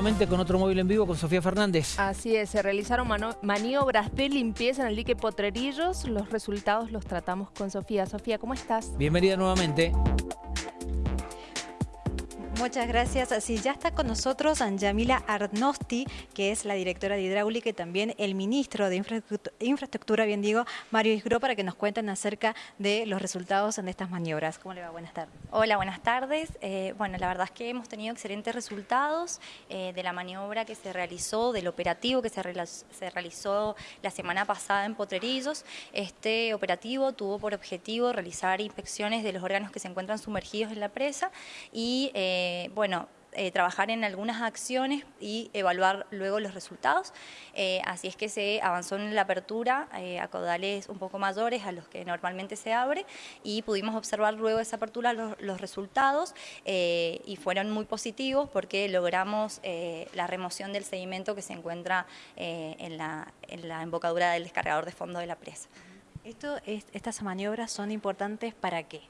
nuevamente con otro móvil en vivo con Sofía Fernández. Así es, se realizaron maniobras de limpieza en el dique Potrerillos. Los resultados los tratamos con Sofía. Sofía, ¿cómo estás? Bienvenida nuevamente. Muchas gracias. Así ya está con nosotros Anjamila Arnosti, que es la directora de Hidráulica y también el ministro de Infraestructura, bien digo, Mario Isgro, para que nos cuenten acerca de los resultados de estas maniobras. ¿Cómo le va? Buenas tardes. Hola, buenas tardes. Eh, bueno, la verdad es que hemos tenido excelentes resultados eh, de la maniobra que se realizó, del operativo que se, se realizó la semana pasada en Potrerillos. Este operativo tuvo por objetivo realizar inspecciones de los órganos que se encuentran sumergidos en la presa y eh, eh, bueno, eh, trabajar en algunas acciones y evaluar luego los resultados. Eh, así es que se avanzó en la apertura a caudales un poco mayores a los que normalmente se abre y pudimos observar luego esa apertura los, resultados y fueron muy positivos porque logramos la remoción del sedimento que se encuentra en la, en, la, embocadura del descargador de fondo de la presa. Esto, ¿Estas maniobras son importantes para qué?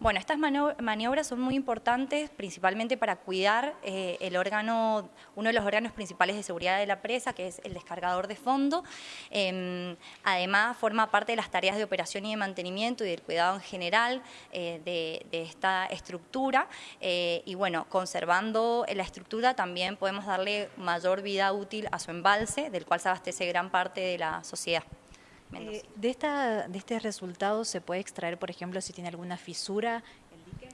Bueno, estas maniobras son muy importantes principalmente para cuidar eh, el órgano, uno de los órganos principales de seguridad de la presa, que es el descargador de fondo. Em, además, forma parte de las tareas de operación y de mantenimiento y del cuidado en general eh, de, esta estructura. Eh, y bueno, conservando la estructura también podemos darle mayor vida útil a su embalse, del cual se abastece gran parte de la sociedad. Eh, de, esta, ¿De este resultado se puede extraer, por ejemplo, si tiene alguna fisura el dique?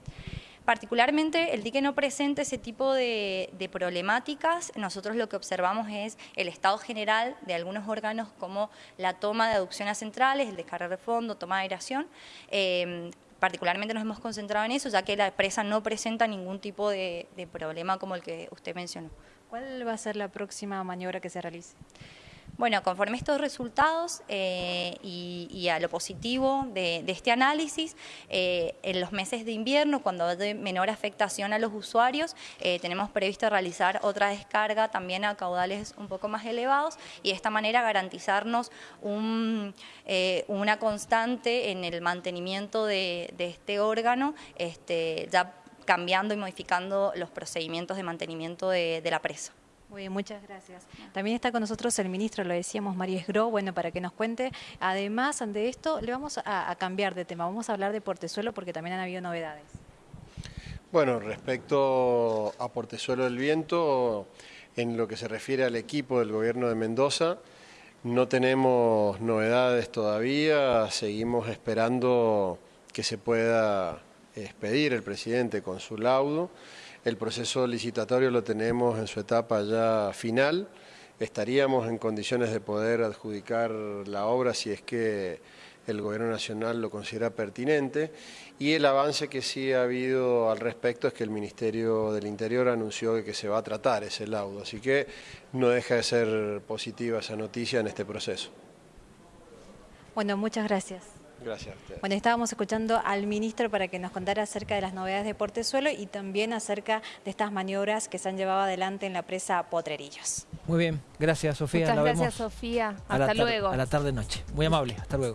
Particularmente el dique no presenta ese tipo de, problemáticas, nosotros lo que observamos es el estado general de algunos órganos como la toma de aducciones centrales, el descargar de fondo, toma de aeración, em, particularmente nos hemos concentrado en eso, ya que la presa no presenta ningún tipo de problema como el que usted mencionó. ¿Cuál va a ser la próxima maniobra que se realice? Bueno, conforme a estos resultados eh, y, a lo positivo de, este análisis, eh, en los meses de invierno, cuando hay menor afectación a los usuarios, eh, tenemos previsto realizar otra descarga también a caudales un poco más elevados y de esta manera garantizarnos una constante en el mantenimiento de, este órgano, este, ya cambiando y modificando los procedimientos de mantenimiento de la presa. Muy bien, muchas gracias. También está con nosotros el ministro, lo decíamos, Mario Esgro, bueno, para que nos cuente. Además de esto, le vamos a, cambiar de tema, vamos a hablar de Portezuelo porque también han habido novedades. Bueno, respecto a Portezuelo del Viento, en lo que se refiere al equipo del gobierno de Mendoza, no tenemos novedades todavía, seguimos esperando que se pueda expedir el presidente con su laudo. El proceso licitatorio lo tenemos en su etapa ya final. Estaríamos en condiciones de poder adjudicar la obra si es que el Gobierno Nacional lo considera pertinente y el avance que sí ha habido al respecto es que el Ministerio del Interior anunció que se va a tratar ese laudo, así que no deja de ser positiva esa noticia en este proceso. Bueno, muchas gracias. Gracias Bueno, estábamos escuchando al ministro para que nos contara acerca de las novedades de Portezuelo y también acerca de estas maniobras que se han llevado adelante en la presa Potrerillos. Muy bien, gracias Sofía. Muchas gracias Sofía, hasta luego. A la tarde-noche, muy amable, hasta luego.